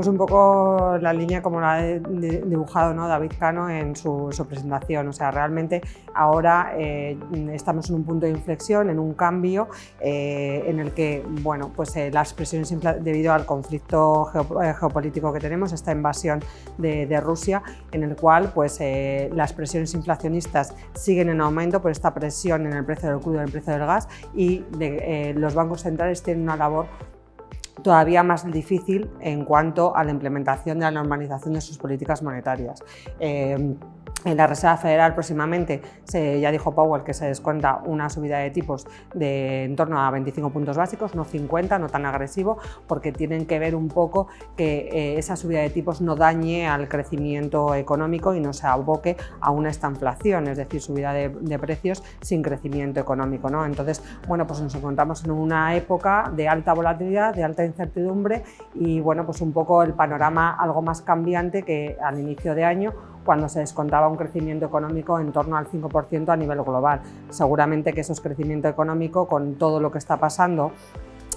Pues un poco la línea como la ha dibujado ¿no? David Cano en su, presentación. O sea, realmente ahora eh, estamos en un punto de inflexión, en un cambio eh, en el que bueno, pues, eh, las presiones debido al conflicto geopolítico que tenemos, esta invasión de, Rusia, en el cual pues, las presiones inflacionistas siguen en aumento por esta presión en el precio del crudo en el precio del gas y los bancos centrales tienen una labor todavía más difícil en cuanto a la implementación de la normalización de sus políticas monetarias. Eh, en la Reserva Federal próximamente, se, ya dijo Powell que se descuenta una subida de tipos de en torno a 25 puntos básicos, no 50, no tan agresivo, porque tienen que ver un poco que eh, esa subida de tipos no dañe al crecimiento económico y no se aboque a una estanflación, es decir, subida de, precios sin crecimiento económico. ¿no? Entonces, bueno, pues nos encontramos en una época de alta volatilidad, de alta incertidumbre y bueno, pues un poco el panorama algo más cambiante que al inicio de año cuando se descontaba un crecimiento económico en torno al 5% a nivel global. Seguramente que eso es crecimiento económico con todo lo que está pasando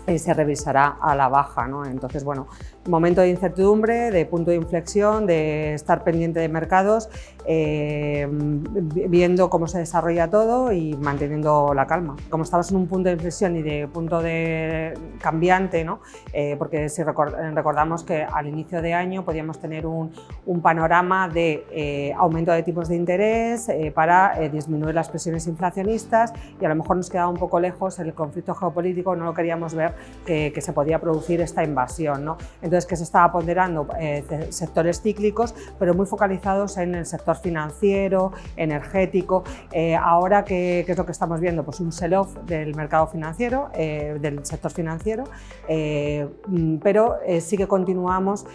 eh, se revisará a la baja. ¿no? Entonces, bueno, momento de incertidumbre, de punto de inflexión, de estar pendiente de mercados, eh, viendo cómo se desarrolla todo y manteniendo la calma. Como estamos en un punto de inflexión y de punto de cambiante, ¿no? Eh, porque si recordamos que al inicio de año podíamos tener un, un panorama de eh, aumento de tipos de interés para disminuir las presiones inflacionistas y a lo mejor nos quedaba un poco lejos el conflicto geopolítico, no lo queríamos ver que, que se podía producir esta invasión. ¿no? entonces que se estaba ponderando eh, sectores cíclicos, pero muy focalizados en el sector financiero, energético. Eh, ahora, ¿qué, es lo que estamos viendo? Pues un sell-off del mercado financiero, eh, del sector financiero, mm, pero sí que continuamos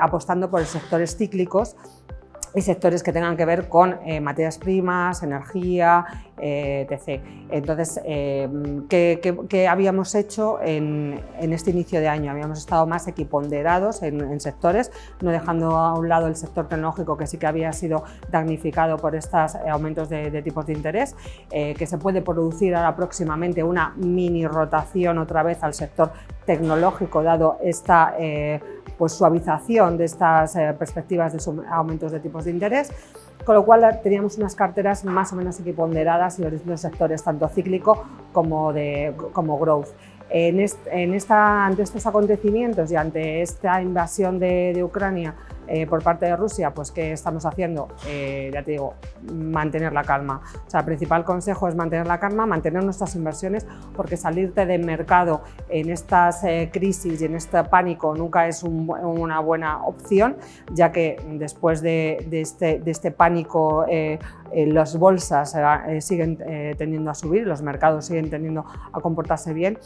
apostando por sectores cíclicos y sectores que tengan que ver con materias primas, energía, eh. Entonces, eh, ¿qué, habíamos hecho en, este inicio de año? Habíamos estado más equiponderados en, sectores, no dejando a un lado el sector tecnológico que sí que había sido damnificado por estos aumentos de, tipos de interés, eh, que se puede producir ahora próximamente una mini rotación otra vez al sector tecnológico, dado esta pues, suavización de estas perspectivas de aumentos de tipos de interés con lo cual teníamos unas carteras más o menos equiponderadas y los sectores tanto cíclico como, de, como growth. En, esta, ante estos acontecimientos y ante esta invasión de, Ucrania eh, por parte de Rusia, pues ¿qué estamos haciendo? Eh, ya te digo, mantener la calma. O sea, el principal consejo es mantener la calma, mantener nuestras inversiones, porque salirte del mercado en estas eh, crisis y en este pánico nunca es una buena opción, ya que después de, este, de este, pánico las bolsas siguen tendiendo a subir, los mercados siguen tendiendo a comportarse bien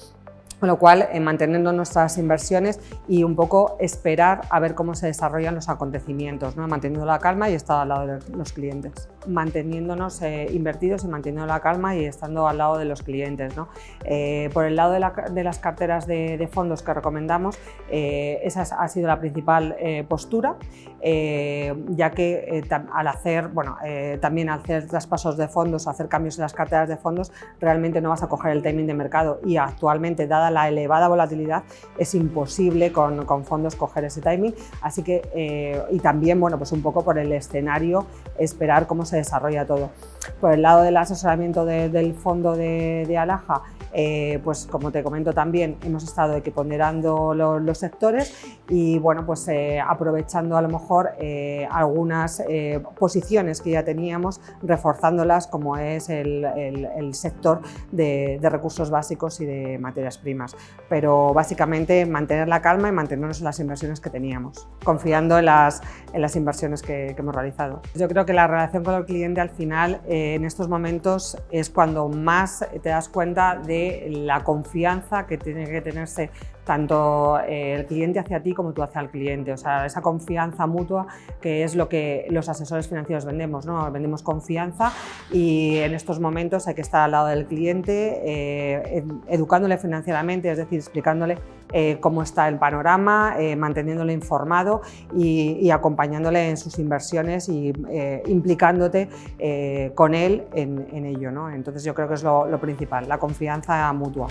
con lo cual, eh, manteniendo nuestras inversiones y un poco esperar a ver cómo se desarrollan los acontecimientos, ¿no? manteniendo la calma y estando al lado de los clientes. Manteniéndonos eh, invertidos y manteniendo la calma y estando al lado de los clientes. ¿no? Eh, por el lado de, las carteras de, fondos que recomendamos, esa ha sido la principal postura, ya que al hacer, bueno, también al hacer traspasos de fondos, hacer cambios en las carteras de fondos, realmente no vas a coger el timing de mercado y actualmente, dada la elevada volatilidad, es imposible con, fondos coger ese timing. Así que, eh, y también, bueno, pues un poco por el escenario, esperar cómo se desarrolla todo. Por el lado del asesoramiento del fondo de, de Alaja, eh, pues como te comento también, hemos estado equiponderando los, sectores y bueno, pues eh, aprovechando a lo mejor eh, algunas posiciones que ya teníamos, reforzándolas como es el, sector de, recursos básicos y de materias primas. Pero básicamente mantener la calma y mantenernos en las inversiones que teníamos, confiando en las, en las inversiones que, que hemos realizado. Yo creo que la relación con el cliente al final en estos momentos es cuando más te das cuenta de la confianza que tiene que tenerse tanto eh, el cliente hacia ti como tú hacia el cliente, o sea, esa confianza mutua que es lo que los asesores financieros vendemos, ¿no? vendemos confianza y en estos momentos hay que estar al lado del cliente, eh, educándole financieramente, es decir, explicándole eh, cómo está el panorama, manteniéndole informado y, acompañándole en sus inversiones y implicándote con él en, ello. ¿no? Entonces yo creo que es lo principal, la confianza mutua.